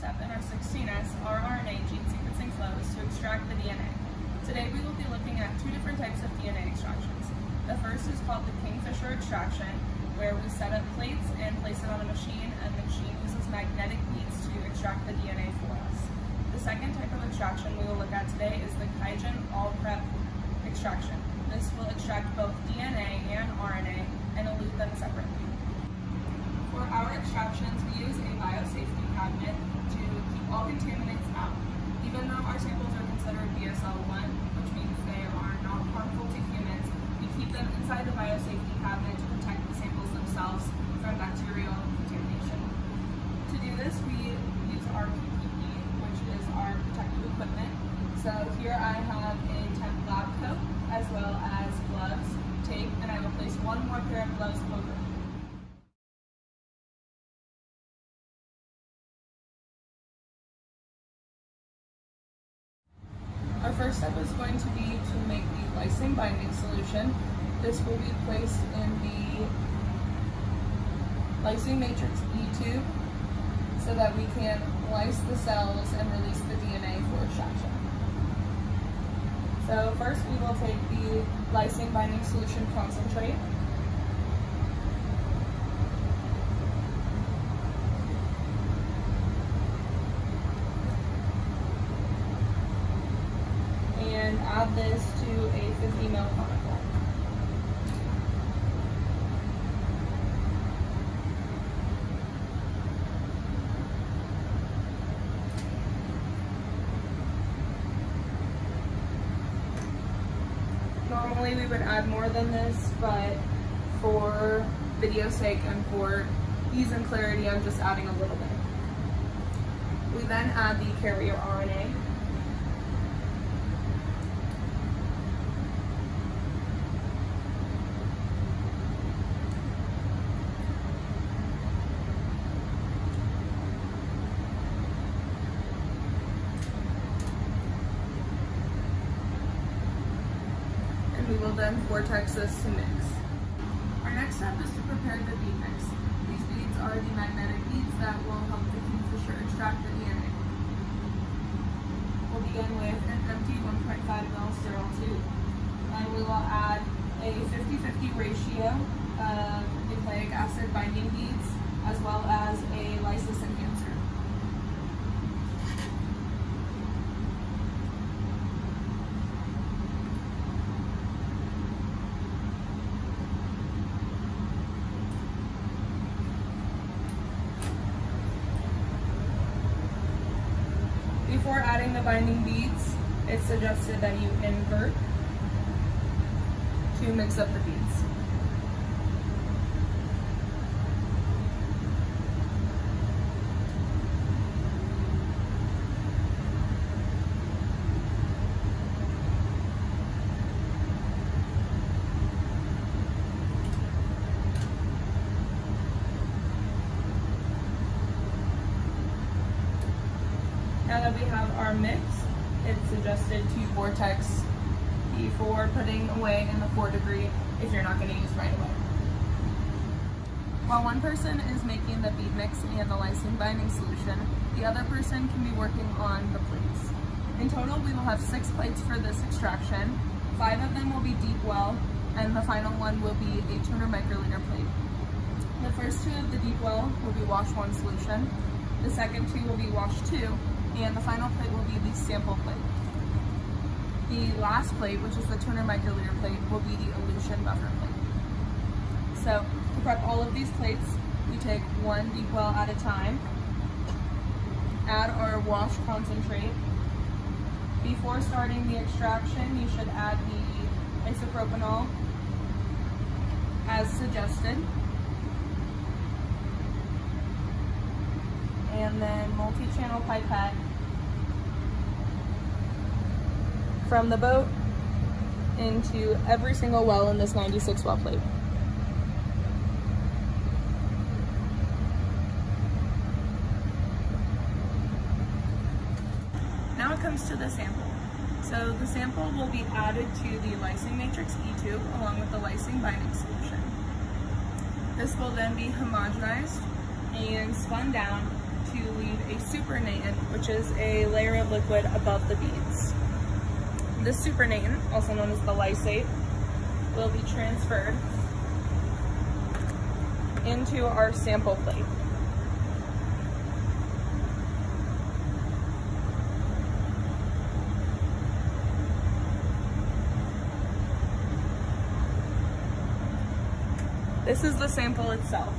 step in our 16S rRNA gene sequencing flow is to extract the DNA. Today we will be looking at two different types of DNA extractions. The first is called the Kingfisher extraction, where we set up plates and place it on a machine and the machine uses magnetic beads to extract the DNA for us. The second type of extraction we will look at today is the Qiagen All-Prep extraction. This will extract both DNA and RNA and elute them separately. For our extractions, we use a biosafety cabinet to keep all contaminants out. Even though our samples are considered BSL-1, which means they are not harmful to humans, we keep them inside the biosafety cabinet to protect the samples themselves from bacterial contamination. To do this, we use our PPE, which is our protective equipment. So here I have a temp lab coat, as well as gloves, tape, and I will place one more pair of gloves over. Our first step is going to be to make the lysine binding solution. This will be placed in the lysing matrix E tube so that we can lyse the cells and release the DNA for extraction. So first we will take the lysine binding solution concentrate and add this a 50 conical. Normally we would add more than this, but for video sake and for ease and clarity, I'm just adding a little bit. We then add the carrier RNA. and we will then vortex this to mix. Our next step is to prepare the bead mix. These beads are the magnetic beads that will help the kingfisher extract the DNA. With an empty 1.5 ml sterile tube. And we will add a 50-50 ratio of nucleic acid binding beads as well as a lysis enhancer. Before adding the binding suggested that you invert to mix up the beads. Now that we have our mix, vortex before putting away in the 4 degree if you're not going to use right away. While one person is making the bead mix and the lysine binding solution, the other person can be working on the plates. In total, we will have six plates for this extraction. Five of them will be deep well, and the final one will be a 200 microliter plate. The first two of the deep well will be wash one solution. The second two will be wash two, and the final plate will be the sample plate. The last plate, which is the 200 microliter plate, will be the elution buffer plate. So to prep all of these plates, we take one deep well at a time, add our wash concentrate. Before starting the extraction, you should add the isopropanol as suggested. And then multi-channel pipette from the boat into every single well in this 96 well plate. Now it comes to the sample. So the sample will be added to the lysing matrix E tube along with the lysine binding solution. This will then be homogenized and spun down to leave a supernatant, which is a layer of liquid above the beads. This supernatant, also known as the lysate, will be transferred into our sample plate. This is the sample itself.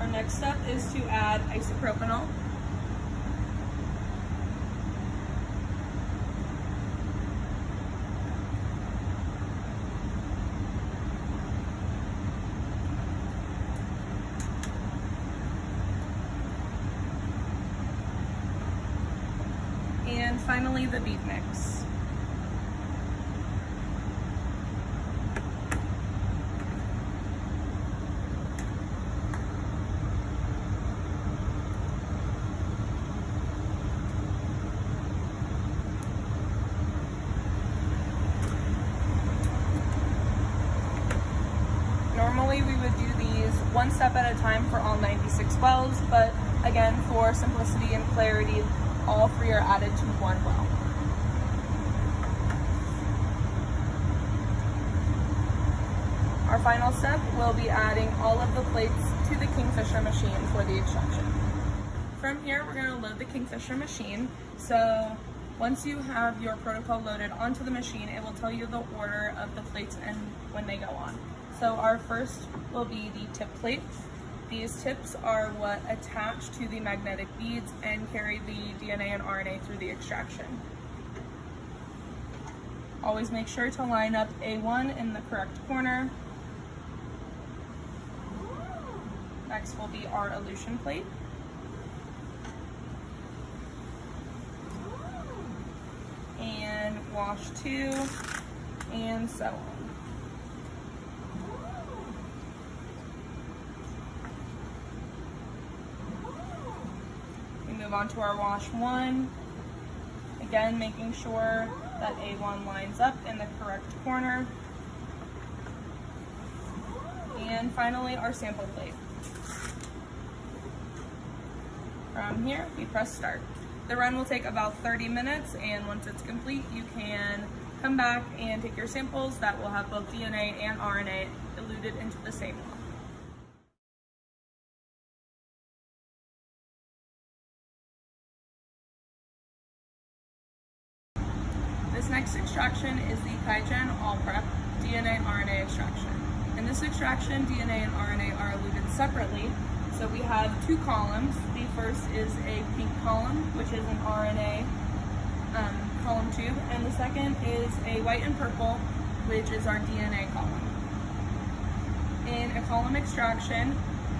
Our next step is to add isopropanol. And finally the bead mix. Normally we would do these one step at a time for all 96 wells, but again, for simplicity and clarity, all three are added to one well. Our final step will be adding all of the plates to the Kingfisher machine for the extraction. From here, we're gonna load the Kingfisher machine. So once you have your protocol loaded onto the machine, it will tell you the order of the plates and when they go on. So our first will be the tip plates. These tips are what attach to the magnetic beads and carry the DNA and RNA through the extraction. Always make sure to line up A1 in the correct corner. Next will be our elution plate. And wash two, and so on. Move on to our wash one. Again, making sure that A1 lines up in the correct corner. And finally, our sample plate. From here, we press start. The run will take about 30 minutes, and once it's complete, you can come back and take your samples that will have both DNA and RNA eluted into the same well. This next extraction is the Prep DNA RNA extraction. In this extraction, DNA and RNA are eluted separately. So we have two columns. The first is a pink column, which is an RNA um, column tube, and the second is a white and purple, which is our DNA column. In a column extraction,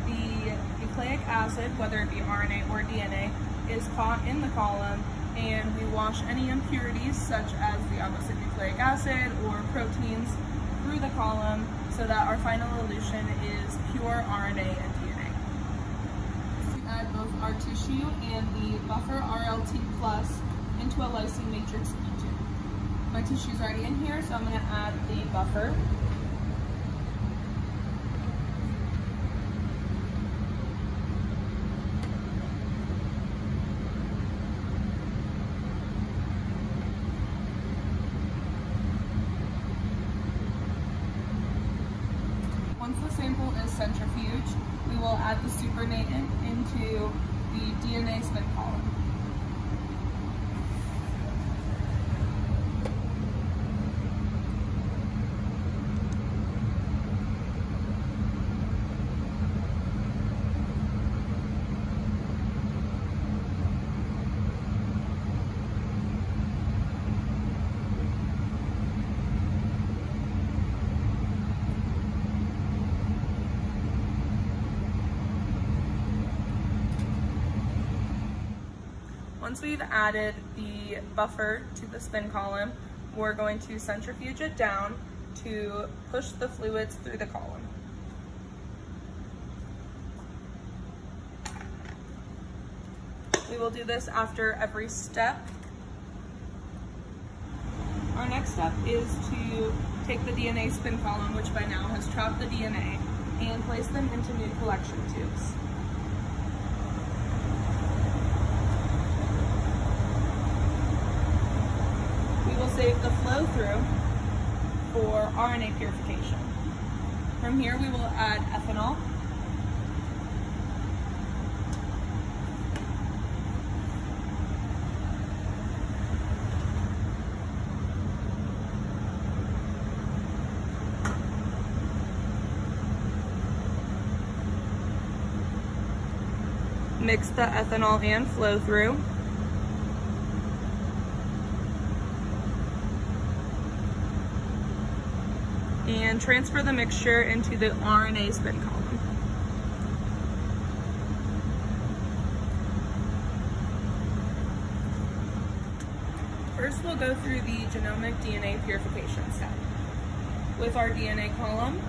the nucleic acid, whether it be RNA or DNA, is caught in the column and we wash any impurities such as the opposite nucleic acid or proteins through the column so that our final elution is pure RNA and DNA. To add both our tissue and the buffer RLT plus into a lysine matrix E2. My tissue is already in here, so I'm going to add the buffer. Once the sample is centrifuged, we will add the supernatant into the DNA spin column. Once we've added the buffer to the spin column, we're going to centrifuge it down to push the fluids through the column. We will do this after every step. Our next step is to take the DNA spin column, which by now has trapped the DNA, and place them into new collection tubes. Save the flow through for RNA purification. From here, we will add ethanol. Mix the ethanol and flow through. And transfer the mixture into the RNA spin column. First, we'll go through the genomic DNA purification step. With our DNA column,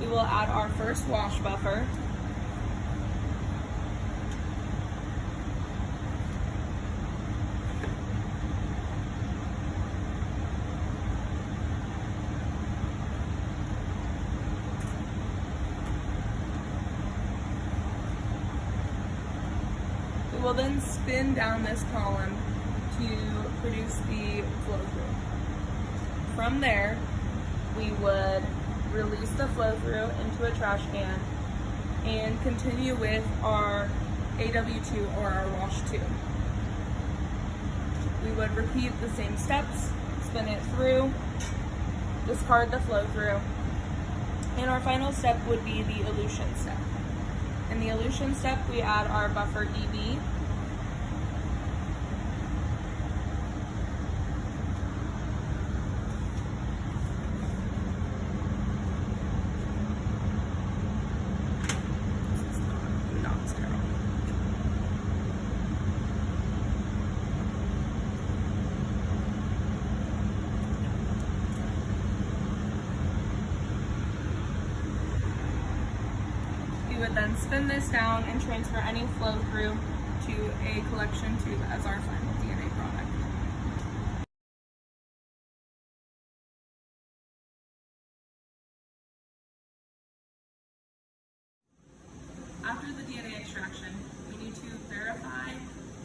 we will add our first wash buffer will then spin down this column to produce the flow through. From there, we would release the flow through into a trash can and continue with our AW2 or our wash 2. We would repeat the same steps, spin it through, discard the flow through, and our final step would be the elution step. In the elution step, we add our buffer EB. would then spin this down and transfer any flow through to a collection tube as our final DNA product. After the DNA extraction, we need to verify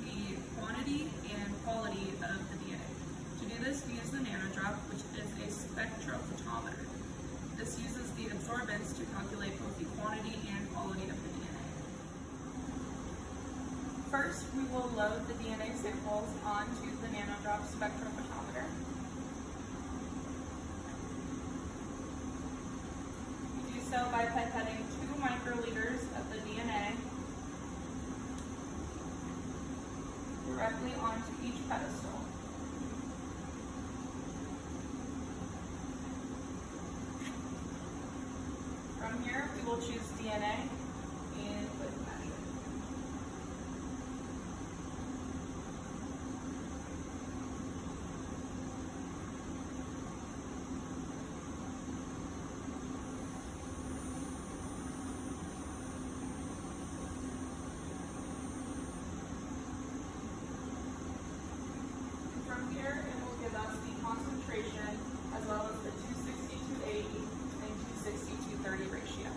the quantity and quality of the DNA. To do this, we use the nanodrop, which is a spectrophotometer. This uses the absorbance to calculate both the quantity and quality of the DNA. First, we will load the DNA samples onto the nanodrop spectrophotometer. We do so by pipetting two microliters of the DNA directly onto each pedestal. From here, we will choose DNA and click measure. From here, it will give us the concentration as well as the 260-80 and 260-30 ratio.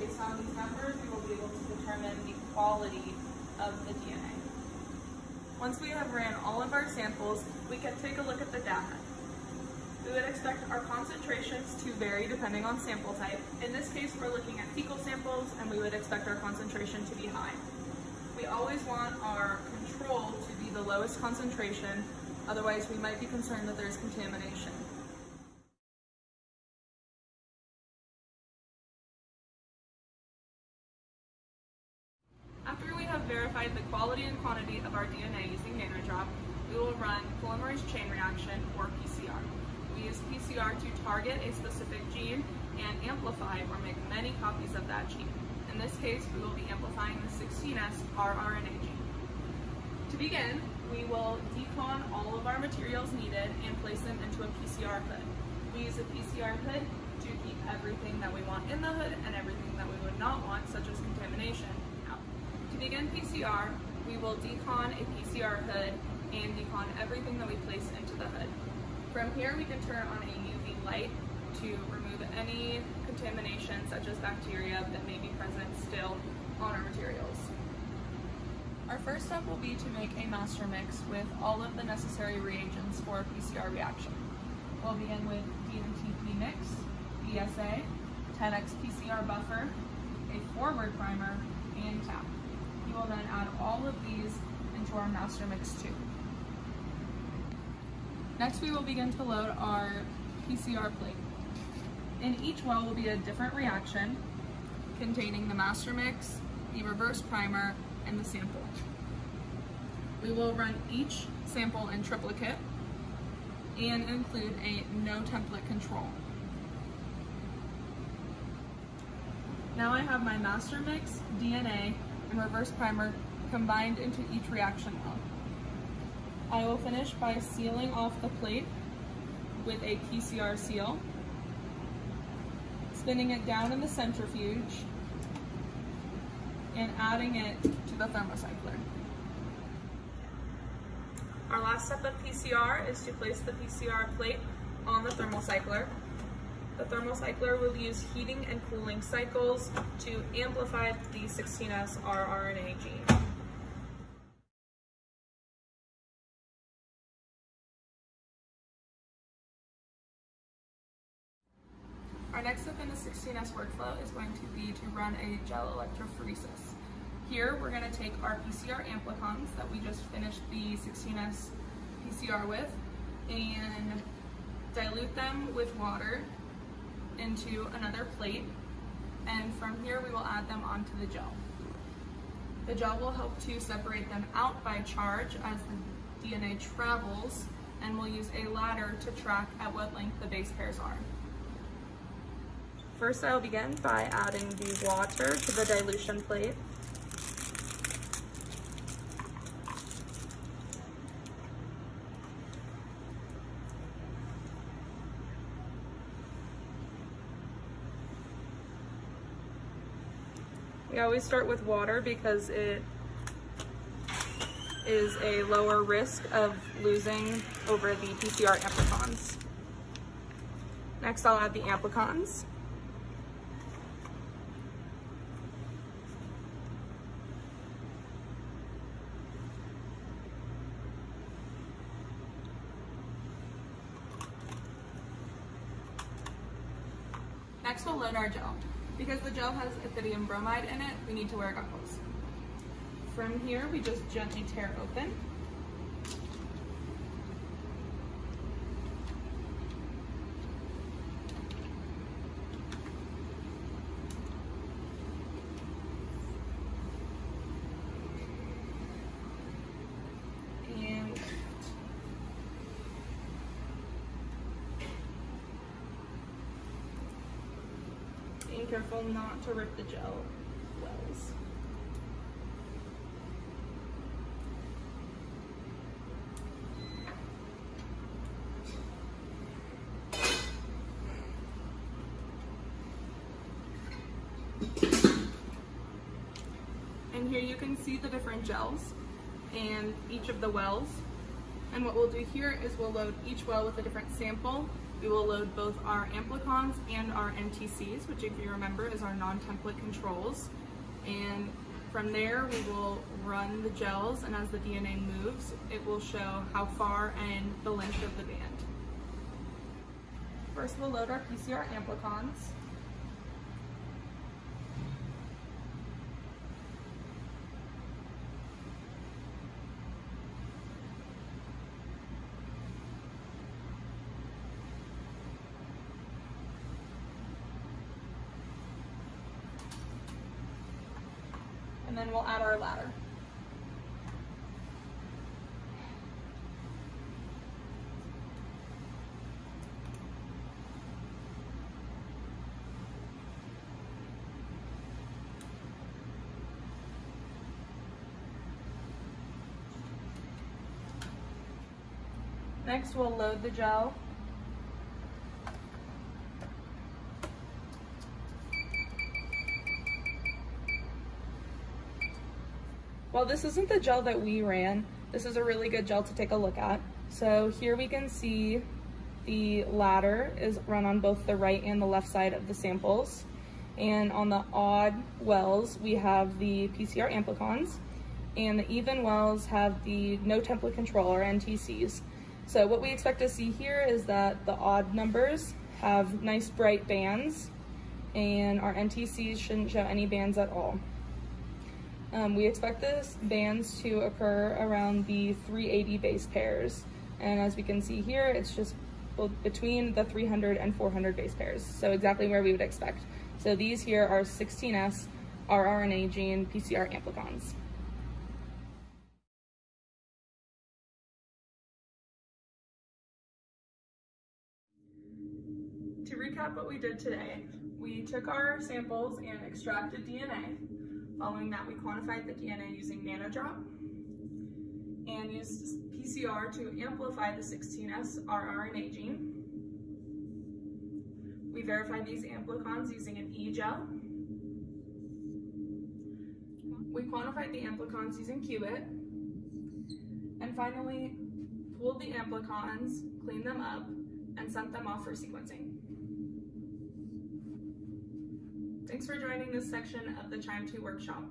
Based on these numbers, we will be able to determine the quality of the DNA. Once we have ran all of our samples, we can take a look at the data. We would expect our concentrations to vary depending on sample type. In this case, we're looking at fecal samples and we would expect our concentration to be high. We always want our control to be the lowest concentration, otherwise we might be concerned that there's contamination. After we have verified the quality and quantity of our DNA using NanoDrop, we will run polymerase chain reaction, or PCR. We use PCR to target a specific gene and amplify or make many copies of that gene. In this case, we will be amplifying the 16S rRNA gene. To begin, we will decon all of our materials needed and place them into a PCR hood. We use a PCR hood to keep everything that we want in the hood and everything that we would not want, such as contamination, out. To begin PCR, we will decon a PCR hood and decon everything that we place into the hood. From here, we can turn on a UV light to remove any contamination such as bacteria that may be present still on our materials. Our first step will be to make a master mix with all of the necessary reagents for a PCR reaction. We'll begin with dNTP mix, BSA, 10x PCR buffer, a forward primer, and Taq. We will then add all of these into our master mix tube. Next we will begin to load our PCR plate. In each well will be a different reaction containing the master mix, the reverse primer, and the sample. We will run each sample in triplicate and include a no template control. Now I have my master mix, DNA, and reverse primer combined into each reaction well. I will finish by sealing off the plate with a PCR seal, spinning it down in the centrifuge, and adding it to the thermocycler. Our last step of PCR is to place the PCR plate on the thermocycler. The thermocycler will use heating and cooling cycles to amplify the 16S rRNA gene. In the 16S workflow is going to be to run a gel electrophoresis. Here we're going to take our PCR amplicons that we just finished the 16S PCR with and dilute them with water into another plate and from here we will add them onto the gel. The gel will help to separate them out by charge as the DNA travels and we'll use a ladder to track at what length the base pairs are. First I'll begin by adding the water to the dilution plate. We always start with water because it is a lower risk of losing over the PCR amplicons. Next I'll add the amplicons. Next we'll load our gel. Because the gel has ethidium bromide in it, we need to wear goggles. From here, we just gently tear open. Being careful not to rip the gel wells. And here you can see the different gels and each of the wells. And what we'll do here is we'll load each well with a different sample we will load both our amplicons and our NTCs, which if you remember is our non-template controls. And from there, we will run the gels, and as the DNA moves, it will show how far and the length of the band. First, we'll load our PCR amplicons. Then we'll add our ladder. Next, we'll load the gel While this isn't the gel that we ran, this is a really good gel to take a look at. So here we can see The ladder is run on both the right and the left side of the samples. And on the odd wells, we have the PCR amplicons, and the even wells have the no template control or NTCs. So what we expect to see here is that the odd numbers have nice bright bands and our NTCs shouldn't show any bands at all. Um, we expect this bands to occur around the 380 base pairs. And as we can see here, it's just between the 300 and 400 base pairs. So exactly where we would expect. So these here are 16S rRNA gene PCR amplicons. To recap what we did today, we took our samples and extracted DNA. Following that, we quantified the DNA using NanoDrop and used PCR to amplify the 16S rRNA gene. We verified these amplicons using an e-gel. We quantified the amplicons using Qubit. And finally, pooled the amplicons, cleaned them up, and sent them off for sequencing. Thanks for joining this section of the QIIME 2 workshop.